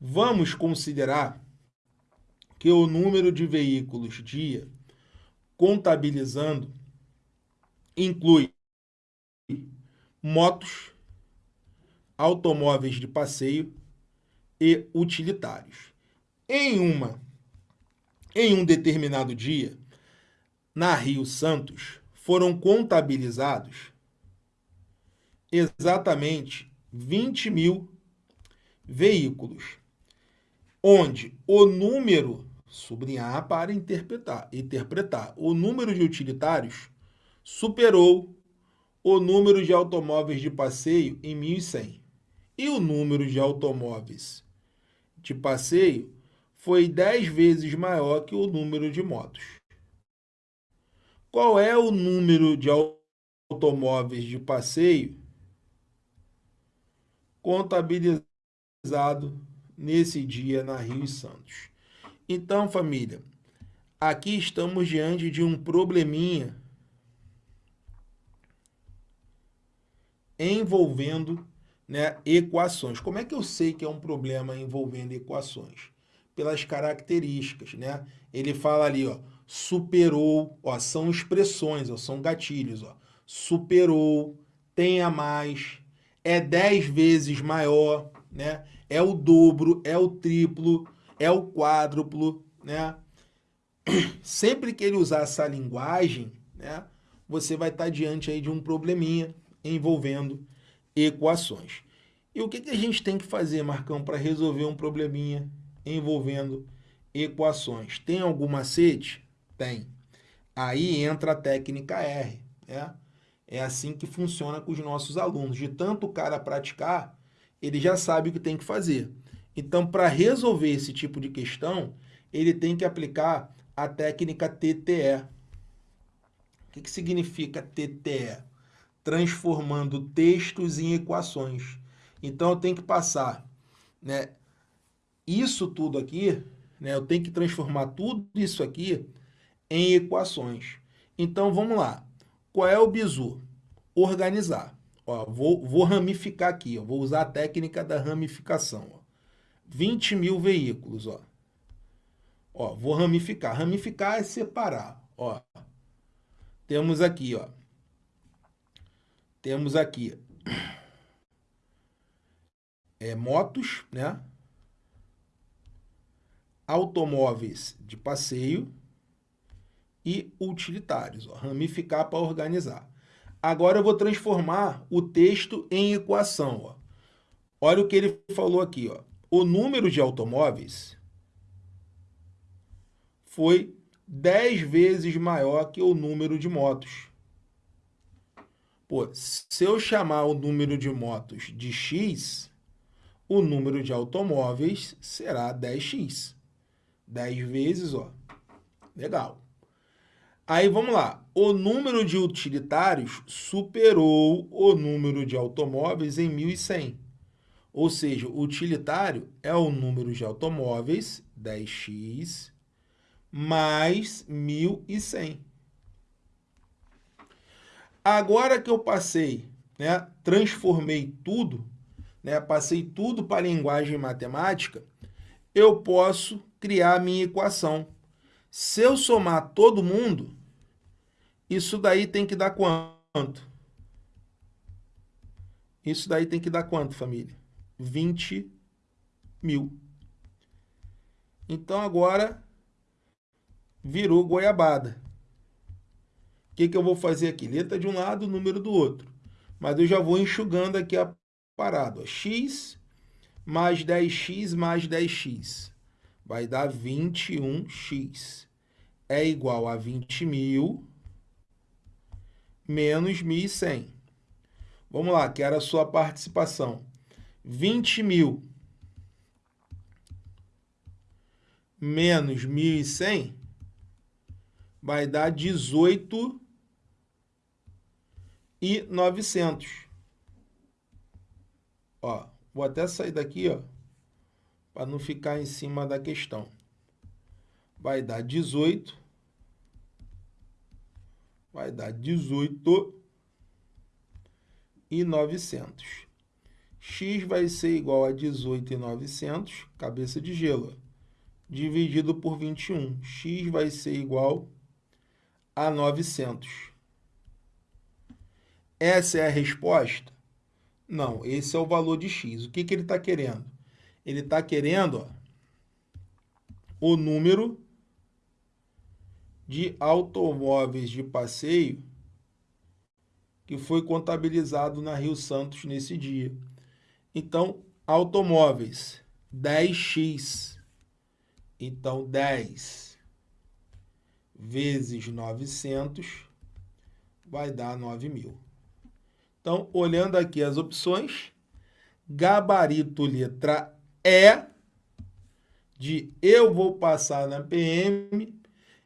Vamos considerar que o número de veículos dia contabilizando inclui motos, automóveis de passeio e utilitários. Em uma em um determinado dia, na Rio Santos, foram contabilizados exatamente 20 mil veículos, onde o número, sublinhar para interpretar, interpretar, o número de utilitários superou o número de automóveis de passeio em 1.100. E o número de automóveis de passeio foi 10 vezes maior que o número de motos. Qual é o número de automóveis de passeio contabilizado nesse dia na Rio Santos? Então, família, aqui estamos diante de um probleminha envolvendo né, equações. Como é que eu sei que é um problema envolvendo equações? Pelas características, né? Ele fala ali, ó, superou, ó, são expressões, ó, são gatilhos, ó. Superou, tem a mais, é 10 vezes maior, né? É o dobro, é o triplo, é o quádruplo, né? Sempre que ele usar essa linguagem, né, você vai estar diante aí de um probleminha envolvendo equações. E o que, que a gente tem que fazer, Marcão, para resolver um probleminha envolvendo equações? Tem algum macete? Tem. Aí entra a técnica R. Né? É assim que funciona com os nossos alunos. De tanto o cara praticar, ele já sabe o que tem que fazer. Então, para resolver esse tipo de questão, ele tem que aplicar a técnica TTE. O que, que significa TTE? transformando textos em equações. Então, eu tenho que passar né, isso tudo aqui, né, eu tenho que transformar tudo isso aqui em equações. Então, vamos lá. Qual é o bizu? Organizar. Ó, vou, vou ramificar aqui, ó, vou usar a técnica da ramificação. Ó. 20 mil veículos. Ó. Ó, vou ramificar. Ramificar é separar. Ó. Temos aqui, ó, temos aqui é, motos, né? automóveis de passeio e utilitários. Ó, ramificar para organizar. Agora eu vou transformar o texto em equação. Ó. Olha o que ele falou aqui. Ó. O número de automóveis foi 10 vezes maior que o número de motos. Pô, se eu chamar o número de motos de x, o número de automóveis será 10x. 10 vezes, ó. Legal. Aí vamos lá. O número de utilitários superou o número de automóveis em 1.100. Ou seja, o utilitário é o número de automóveis, 10x, mais 1.100. Agora que eu passei, né, transformei tudo, né, passei tudo para a linguagem matemática, eu posso criar a minha equação. Se eu somar todo mundo, isso daí tem que dar quanto? Isso daí tem que dar quanto, família? 20 mil. Então, agora, virou goiabada que, que eu vou fazer aqui? Letra de um lado, número do outro. Mas eu já vou enxugando aqui a parada. X mais 10x mais 10x. Vai dar 21x. É igual a 20 mil menos 1.100. Vamos lá, que era a sua participação. 20 mil menos 1.100 vai dar 18 e 900. Ó, vou até sair daqui, ó, para não ficar em cima da questão. Vai dar 18. Vai dar 18 e 900. x vai ser igual a 18,900, cabeça de gelo, dividido por 21. x vai ser igual a 900. Essa é a resposta? Não, esse é o valor de x. O que, que ele está querendo? Ele está querendo ó, o número de automóveis de passeio que foi contabilizado na Rio Santos nesse dia. Então, automóveis, 10x. Então, 10 vezes 900 vai dar 9 mil. Então, olhando aqui as opções, gabarito letra E, de eu vou passar na PM,